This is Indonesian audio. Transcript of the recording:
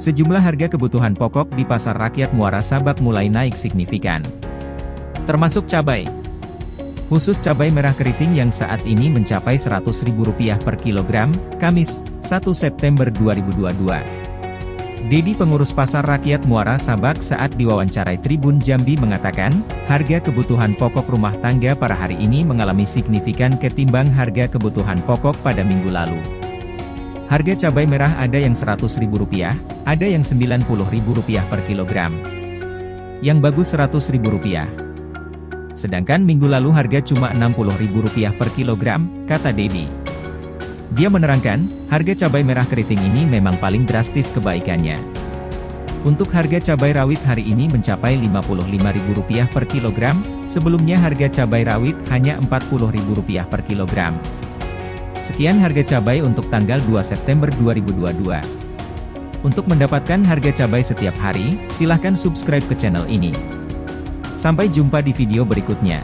Sejumlah harga kebutuhan pokok di pasar rakyat Muara Sabak mulai naik signifikan. Termasuk cabai. Khusus cabai merah keriting yang saat ini mencapai Rp100.000 per kilogram, Kamis, 1 September 2022. Dedi pengurus pasar rakyat Muara Sabak saat diwawancarai Tribun Jambi mengatakan, harga kebutuhan pokok rumah tangga pada hari ini mengalami signifikan ketimbang harga kebutuhan pokok pada minggu lalu. Harga cabai merah ada yang Rp100.000, ada yang Rp90.000 per kilogram. Yang bagus Rp100.000. Sedangkan minggu lalu harga cuma Rp60.000 per kilogram, kata Dedi. Dia menerangkan, harga cabai merah keriting ini memang paling drastis kebaikannya. Untuk harga cabai rawit hari ini mencapai Rp55.000 per kilogram, sebelumnya harga cabai rawit hanya Rp40.000 per kilogram. Sekian harga cabai untuk tanggal 2 September 2022. Untuk mendapatkan harga cabai setiap hari, silahkan subscribe ke channel ini. Sampai jumpa di video berikutnya.